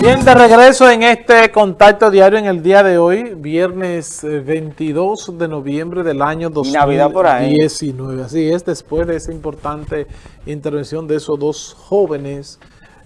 Bien, de regreso en este contacto diario en el día de hoy, viernes 22 eh, de noviembre del año 2019. Así es, después de esa importante intervención de esos dos jóvenes,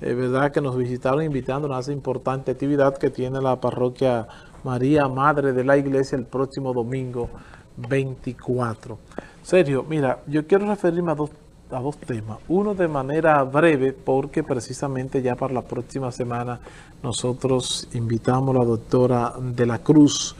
eh, ¿verdad? Que nos visitaron invitándonos a esa importante actividad que tiene la parroquia María Madre de la Iglesia el próximo domingo 24. Sergio, mira, yo quiero referirme a dos a dos temas. Uno de manera breve, porque precisamente ya para la próxima semana nosotros invitamos a la doctora de la Cruz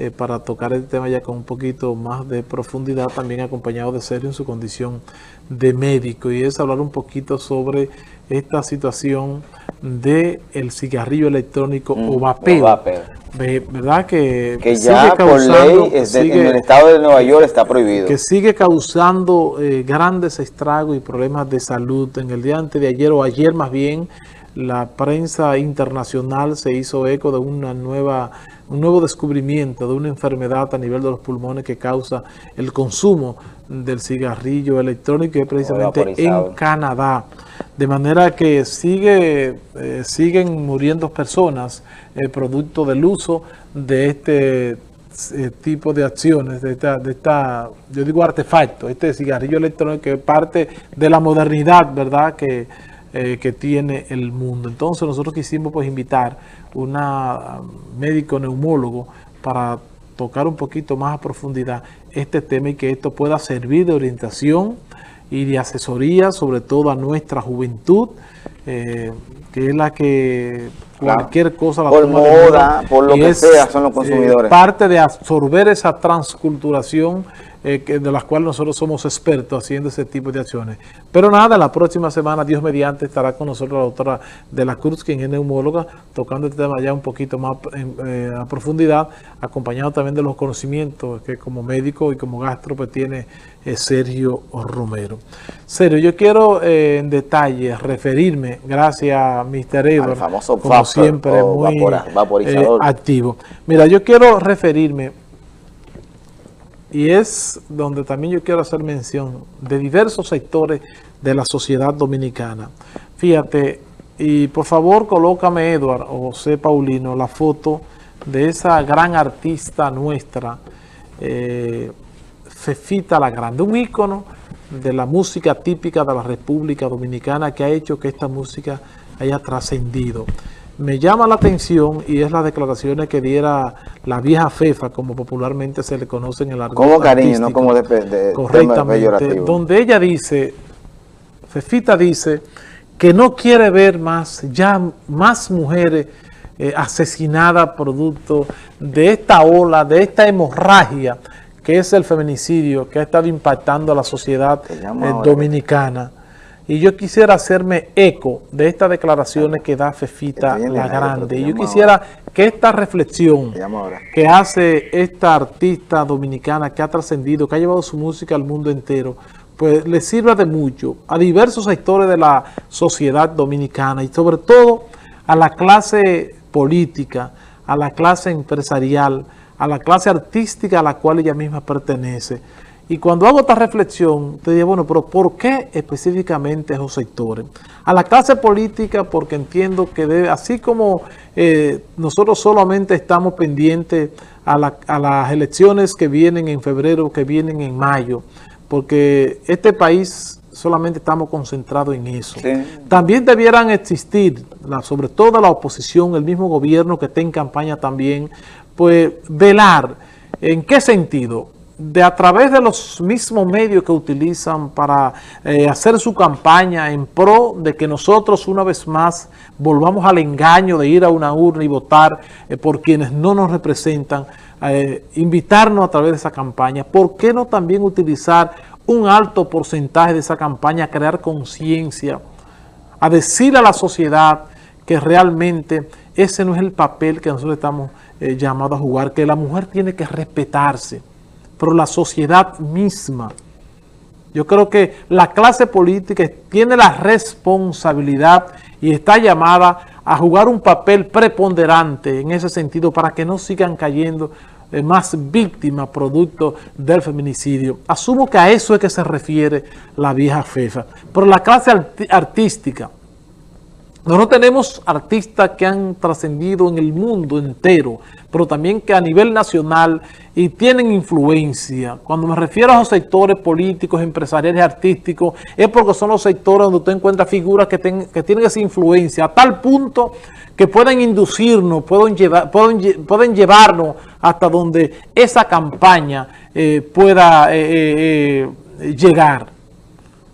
eh, para tocar el tema ya con un poquito más de profundidad, también acompañado de Sergio en su condición de médico, y es hablar un poquito sobre esta situación de el cigarrillo electrónico mm, o vapeo. ¿Verdad? Que, que ya por ley en el estado de Nueva York está prohibido. Que sigue causando eh, grandes estragos y problemas de salud. En el día antes de ayer o ayer más bien, la prensa internacional se hizo eco de una nueva, un nuevo descubrimiento de una enfermedad a nivel de los pulmones que causa el consumo del cigarrillo electrónico y precisamente en Canadá. De manera que sigue, eh, siguen muriendo personas eh, producto del uso de este eh, tipo de acciones, de esta, de esta, yo digo artefacto, este cigarrillo electrónico que es parte de la modernidad, ¿verdad?, que, que tiene el mundo. Entonces nosotros quisimos pues invitar una médico neumólogo para tocar un poquito más a profundidad este tema y que esto pueda servir de orientación y de asesoría, sobre todo a nuestra juventud, eh, que es la que cualquier cosa la por moda, por lo que sea, son los eh, consumidores. parte de absorber esa transculturación eh, de las cuales nosotros somos expertos haciendo ese tipo de acciones. Pero nada, la próxima semana, Dios mediante, estará con nosotros la doctora de la Cruz, quien es neumóloga, tocando el tema ya un poquito más eh, a profundidad, acompañado también de los conocimientos que como médico y como gastro pues tiene eh, Sergio Romero. Sergio, yo quiero en detalle referirme, gracias a Mr. Edward, como siempre, muy activo. Mira, yo quiero referirme y es donde también yo quiero hacer mención de diversos sectores de la sociedad dominicana. Fíjate, y por favor colócame, Edward o José Paulino, la foto de esa gran artista nuestra, eh, Fefita la Grande, un ícono de la música típica de la República Dominicana que ha hecho que esta música haya trascendido me llama la atención y es las declaraciones que diera la vieja FEFA, como popularmente se le conoce en el argot Como cariño, no como de, de Correctamente, donde ella dice, Fefita dice, que no quiere ver más, ya más mujeres eh, asesinadas producto de esta ola, de esta hemorragia que es el feminicidio que ha estado impactando a la sociedad eh, dominicana. Y yo quisiera hacerme eco de estas declaraciones que da Fefita la Grande. Y yo quisiera que esta reflexión que hace esta artista dominicana que ha trascendido, que ha llevado su música al mundo entero, pues le sirva de mucho a diversos sectores de la sociedad dominicana y sobre todo a la clase política, a la clase empresarial, a la clase artística a la cual ella misma pertenece. Y cuando hago esta reflexión, te digo, bueno, pero ¿por qué específicamente esos sectores? A la clase política, porque entiendo que debe, así como eh, nosotros solamente estamos pendientes a, las elecciones que vienen en febrero, que vienen en mayo, porque este país solamente estamos concentrados en eso. También debieran existir, sobre todo la oposición, el mismo gobierno que esté en campaña también, pues velar, ¿en qué sentido?, de a través de los mismos medios que utilizan para eh, hacer su campaña en pro de que nosotros una vez más volvamos al engaño de ir a una urna y votar eh, por quienes no nos representan, eh, invitarnos a través de esa campaña. ¿Por qué no también utilizar un alto porcentaje de esa campaña a crear conciencia, a decir a la sociedad que realmente ese no es el papel que nosotros estamos llamados a jugar, que la mujer tiene que respetarse, pero la sociedad misma. Yo creo que la clase política tiene la responsabilidad y está llamada a jugar un papel preponderante en ese sentido para que no sigan cayendo eh, más víctimas producto del feminicidio. Asumo que a eso es que se refiere la vieja FEFA. Pero la clase artística, Nosotros tenemos artistas que han trascendido en el mundo entero, pero también que a nivel nacional y tienen influencia. Cuando me refiero a los sectores políticos, empresariales, artísticos, es porque son los sectores donde usted encuentra figuras que, tienen esa influencia, a tal punto que pueden inducirnos, pueden, llevar, pueden, llevarnos hasta donde esa campaña eh, pueda eh, eh, llegar.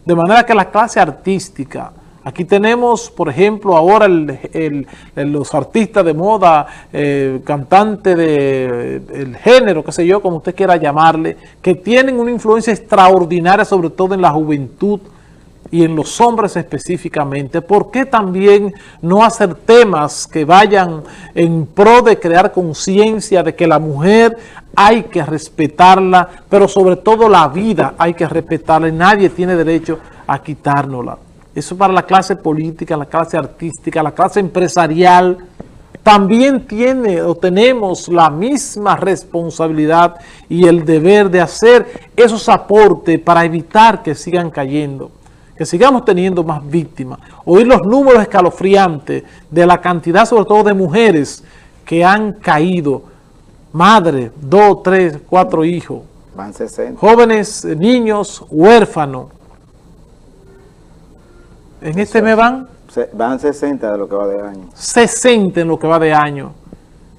De manera que la clase artística Aquí tenemos, por ejemplo, ahora los artistas de moda, eh, cantantes del género, qué sé yo, como usted quiera llamarle, que tienen una influencia extraordinaria, sobre todo en la juventud y en los hombres específicamente. ¿Por qué también no hacer temas que vayan en pro de crear conciencia de que la mujer hay que respetarla, pero sobre todo la vida hay que respetarla y nadie tiene derecho a quitárnosla? Eso para la clase política, la clase artística, la clase empresarial, también tiene o tenemos la misma responsabilidad y el deber de hacer esos aportes para evitar que sigan cayendo, que sigamos teniendo más víctimas. Oír los números escalofriantes de la cantidad, sobre todo de mujeres, que han caído, madre, dos, tres, cuatro hijos, Van 60. jóvenes, niños, huérfanos, en este mes van... Van 60 de lo que va de año. 60 en lo que va de año.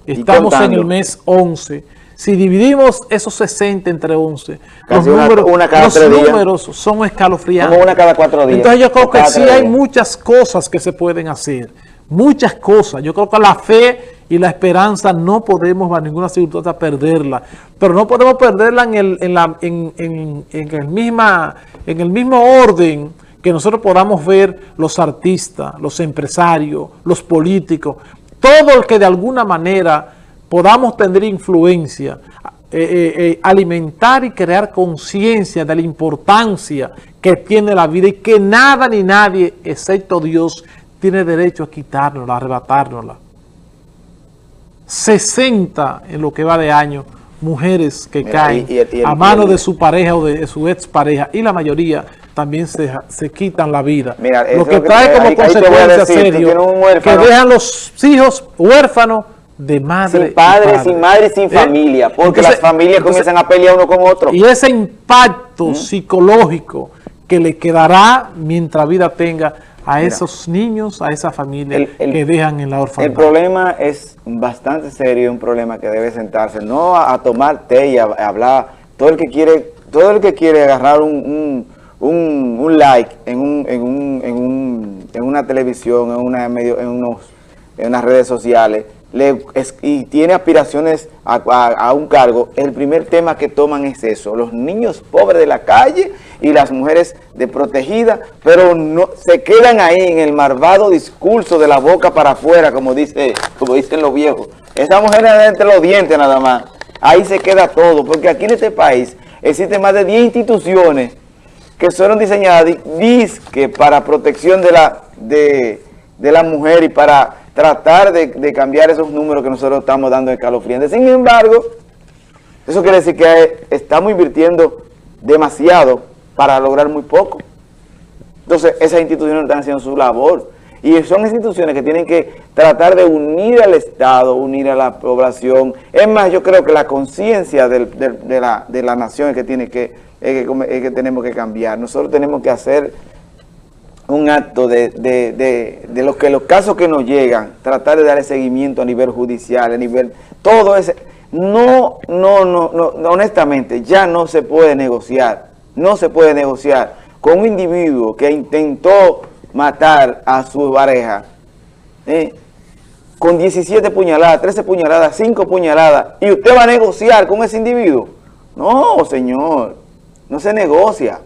Estamos en el mes 11. Si dividimos esos 60 entre 11, los, números, números, son escalofriantes. Como una cada cuatro días. Entonces yo creo que sí hay muchas cosas que se pueden hacer. Muchas cosas. Yo creo que la fe y la esperanza no podemos a ninguna circunstancia perderla. Pero no podemos perderla en el, en la, en, en, en el, misma, en el mismo orden que nosotros podamos ver los artistas, los empresarios, los políticos, todo el que de alguna manera podamos tener influencia, eh, eh, eh, alimentar y crear conciencia de la importancia que tiene la vida y que nada ni nadie, excepto Dios, tiene derecho a quitárnosla, a arrebatárnosla. 60 en lo que va de año, mujeres que caen a mano de su pareja o de su expareja y la mayoría también se, se quitan la vida. lo que trae como consecuencia serio que dejan los hijos huérfanos de madre Sin padre, sin madre, sin ¿Eh? familia, porque las familias comienzan a pelear uno con otro. Y ese impacto ¿Mm? psicológico que le quedará mientras vida tenga a esos niños, a esa familia que dejan en la orfandad. El problema es bastante serio, un problema que debe sentarse, no a, tomar té y a, hablar, todo el que quiere, todo el que quiere agarrar un un, un like en, un, en, un, en, un, en, una televisión, en, una medio, en, unos, en unas redes sociales, le, y tiene aspiraciones a, un cargo, el primer tema que toman es eso, los niños pobres de la calle y las mujeres de protegida, pero no se quedan ahí en el malvado discurso de la boca para afuera, como, dice, como dicen los viejos. Esa mujer entre los dientes nada más. Ahí se queda todo, porque aquí en este país existen más de 10 instituciones que fueron diseñadas que para protección de la, de, la mujer y para tratar de, cambiar esos números que nosotros estamos dando de calofriantes. Sin embargo, eso quiere decir que estamos invirtiendo demasiado para lograr muy poco. Entonces, esas instituciones están haciendo su labor. Y son instituciones que tienen que tratar de unir al Estado, unir a la población. Es más, yo creo que la conciencia de, la, de la nación es que tiene que es que, tenemos que cambiar. Nosotros tenemos que hacer un acto de, de, los que los casos que nos llegan, tratar de darle seguimiento a nivel judicial, a nivel, todo ese, no, no, no, no, honestamente, ya no se puede negociar, no se puede negociar con un individuo que intentó matar a su pareja, ¿eh? con 17 puñaladas, 13 puñaladas, 5 puñaladas, y usted va a negociar con ese individuo. No, señor. No se negocia.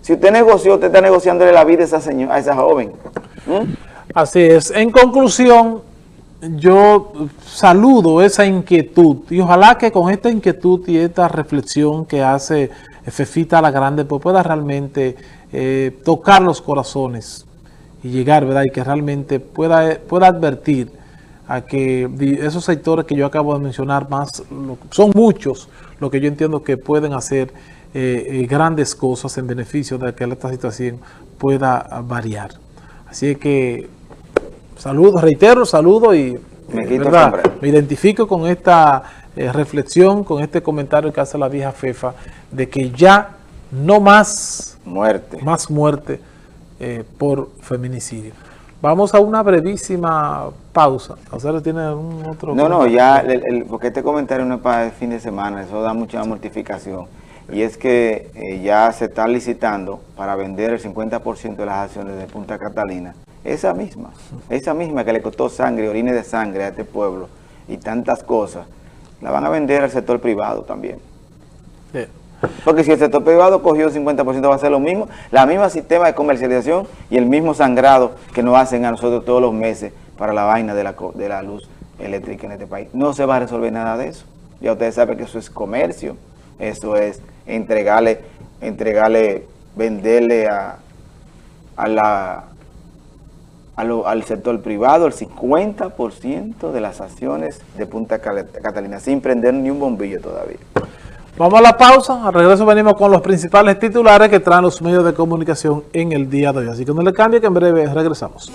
Si usted negoció, usted está negociándole la vida a esa, señora, a esa joven. ¿Mm? Así es. En conclusión, yo saludo esa inquietud y ojalá que con esta inquietud y esta reflexión que hace Fefita la Grande pues pueda realmente eh, tocar los corazones y llegar, ¿verdad? Y que realmente pueda, pueda advertir a que esos sectores que yo acabo de mencionar más, son muchos lo que yo entiendo que pueden hacer eh, eh, grandes cosas en beneficio de que esta situación pueda variar. Así que saludo, reitero, saludo y me, me identifico con esta eh, reflexión, con este comentario que hace la vieja Fefa, de que ya no más muerte, más muerte eh, por feminicidio. Vamos a una brevísima pausa. ¿Ustedes tiene un otro? No, no, ya, porque este comentario no es para el fin de semana, eso da mucha mortificación. Y es que eh, ya se está licitando para vender el 50% de las acciones de Punta Catalina. Esa misma, esa misma que le costó sangre, orines de sangre a este pueblo y tantas cosas, la van a vender al sector privado también. Porque si el sector privado cogió el 50% va a ser lo mismo, la misma sistema de comercialización y el mismo sangrado que nos hacen a nosotros todos los meses para la vaina de la, de la luz eléctrica en este país. No se va a resolver nada de eso. Ya ustedes saben que eso es comercio, eso es entregarle, entregarle, venderle a, a la, al sector privado el 50% de las acciones de Punta Catalina sin prender ni un bombillo todavía. Vamos a la pausa, al regreso venimos con los principales titulares que traen los medios de comunicación en el día de hoy. Así que no le cambie que en breve regresamos.